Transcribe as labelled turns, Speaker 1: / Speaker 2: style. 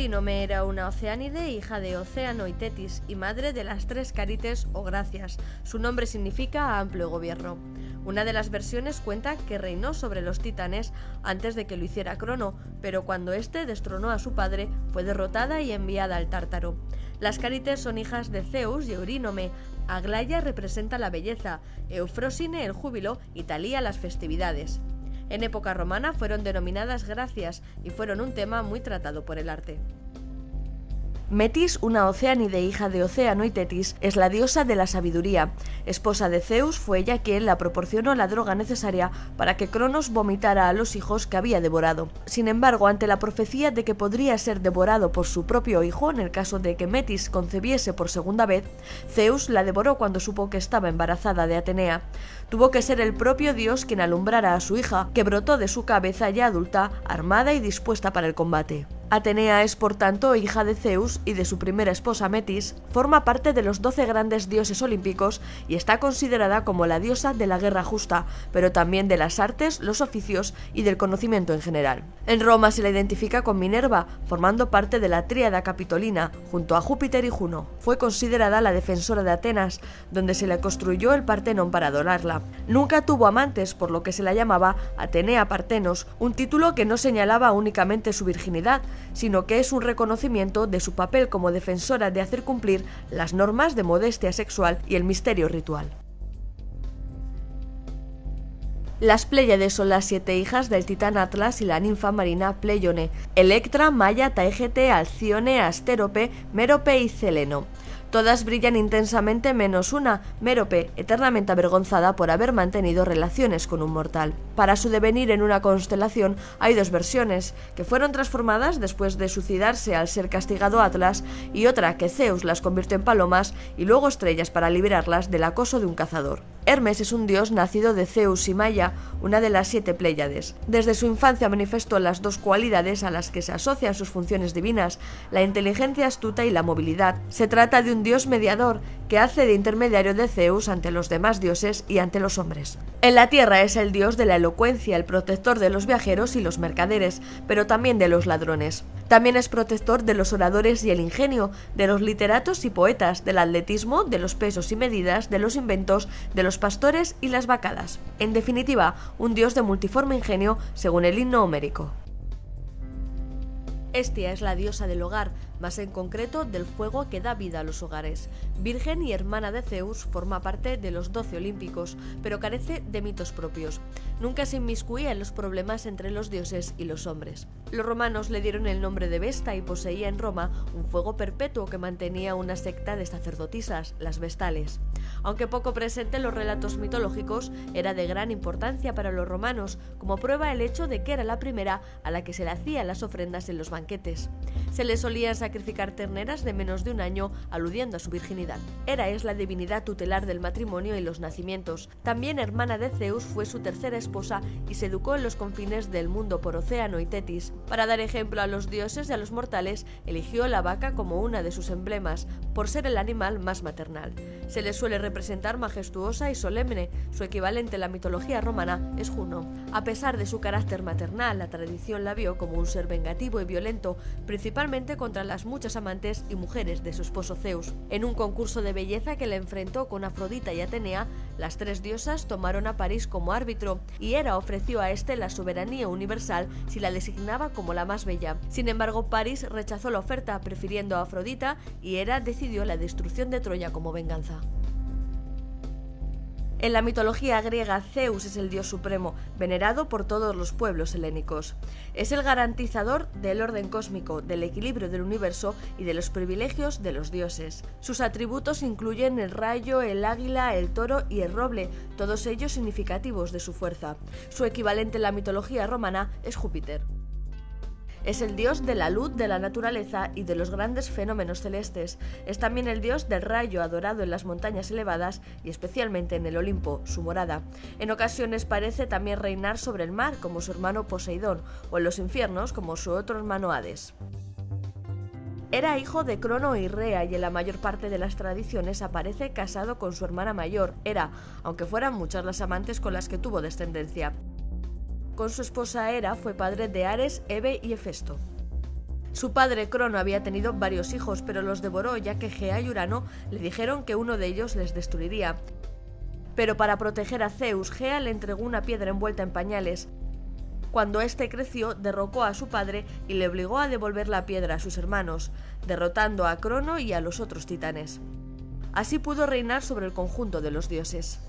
Speaker 1: Eurínome era una oceánide, hija de Océano y Tetis, y madre de las tres Carites o Gracias. Su nombre significa amplio gobierno. Una de las versiones cuenta que reinó sobre los titanes antes de que lo hiciera Crono, pero cuando éste destronó a su padre, fue derrotada y enviada al Tártaro. Las Carites son hijas de Zeus y Eurínome. Aglaya representa la belleza, Eufrosine el júbilo y Talía las festividades. En época romana fueron denominadas gracias y fueron un tema muy tratado por el arte. Metis, una oceánide hija de Océano y Tetis, es la diosa de la sabiduría. Esposa de Zeus, fue ella quien la proporcionó la droga necesaria para que Cronos vomitara a los hijos que había devorado. Sin embargo, ante la profecía de que podría ser devorado por su propio hijo en el caso de que Metis concebiese por segunda vez, Zeus la devoró cuando supo que estaba embarazada de Atenea. Tuvo que ser el propio dios quien alumbrara a su hija, que brotó de su cabeza ya adulta, armada y dispuesta para el combate. Atenea es por tanto hija de Zeus y de su primera esposa Metis, forma parte de los doce grandes dioses olímpicos y está considerada como la diosa de la guerra justa, pero también de las artes, los oficios y del conocimiento en general. En Roma se la identifica con Minerva, formando parte de la tríada capitolina, junto a Júpiter y Juno. Fue considerada la defensora de Atenas, donde se le construyó el Partenón para adorarla. Nunca tuvo amantes, por lo que se la llamaba Atenea Partenos, un título que no señalaba únicamente su virginidad, sino que es un reconocimiento de su papel como defensora de hacer cumplir las normas de modestia sexual y el misterio ritual. Las Pléyades son las siete hijas del titán Atlas y la ninfa marina Pleione, Electra, Maya, Taegete, Alcione, Asterope, Mérope y Celeno. Todas brillan intensamente menos una, Mérope, eternamente avergonzada por haber mantenido relaciones con un mortal. Para su devenir en una constelación hay dos versiones, que fueron transformadas después de suicidarse al ser castigado Atlas, y otra que Zeus las convirtió en palomas y luego estrellas para liberarlas del acoso de un cazador. Hermes es un dios nacido de Zeus y Maya, una de las siete Pléyades. Desde su infancia manifestó las dos cualidades a las que se asocian sus funciones divinas, la inteligencia astuta y la movilidad. Se trata de un dios mediador que hace de intermediario de Zeus ante los demás dioses y ante los hombres. En la tierra es el dios de la elocuencia, el protector de los viajeros y los mercaderes, pero también de los ladrones. También es protector de los oradores y el ingenio, de los literatos y poetas, del atletismo, de los pesos y medidas, de los inventos, de los pastores y las vacadas. En definitiva, un dios de multiforme ingenio según el himno homérico. Estia es la diosa del hogar, más en concreto del fuego que da vida a los hogares. Virgen y hermana de Zeus, forma parte de los doce olímpicos, pero carece de mitos propios. Nunca se inmiscuía en los problemas entre los dioses y los hombres. Los romanos le dieron el nombre de Vesta y poseía en Roma un fuego perpetuo que mantenía una secta de sacerdotisas, las Vestales. Aunque poco presente en los relatos mitológicos, era de gran importancia para los romanos, como prueba el hecho de que era la primera a la que se le hacían las ofrendas en los banquetes. Se le solían sacrificar terneras de menos de un año, aludiendo a su virginidad. Hera es la divinidad tutelar del matrimonio y los nacimientos. También hermana de Zeus fue su tercera esposa y se educó en los confines del mundo por Océano y Tetis. Para dar ejemplo a los dioses y a los mortales, eligió la vaca como una de sus emblemas, por ser el animal más maternal. Se le suele representar majestuosa y solemne, su equivalente en la mitología romana es Juno. A pesar de su carácter maternal, la tradición la vio como un ser vengativo y violento, principalmente contra las muchas amantes y mujeres de su esposo Zeus. En un concurso de belleza que le enfrentó con Afrodita y Atenea, las tres diosas tomaron a París como árbitro, y Hera ofreció a este la soberanía universal si la designaba como la más bella. Sin embargo, París rechazó la oferta, prefiriendo a Afrodita, y Hera decidió la destrucción de Troya como venganza. En la mitología griega, Zeus es el dios supremo, venerado por todos los pueblos helénicos. Es el garantizador del orden cósmico, del equilibrio del universo y de los privilegios de los dioses. Sus atributos incluyen el rayo, el águila, el toro y el roble, todos ellos significativos de su fuerza. Su equivalente en la mitología romana es Júpiter. Es el dios de la luz, de la naturaleza y de los grandes fenómenos celestes. Es también el dios del rayo adorado en las montañas elevadas y especialmente en el Olimpo, su morada. En ocasiones parece también reinar sobre el mar como su hermano Poseidón o en los infiernos como su otro hermano Hades. Era hijo de Crono y Rea y en la mayor parte de las tradiciones aparece casado con su hermana mayor, Hera, aunque fueran muchas las amantes con las que tuvo descendencia. Con su esposa Hera fue padre de Ares, Eve y Hefesto. Su padre Crono había tenido varios hijos, pero los devoró ya que Gea y Urano le dijeron que uno de ellos les destruiría. Pero para proteger a Zeus, Gea le entregó una piedra envuelta en pañales. Cuando éste creció, derrocó a su padre y le obligó a devolver la piedra a sus hermanos, derrotando a Crono y a los otros titanes. Así pudo reinar sobre el conjunto de los dioses.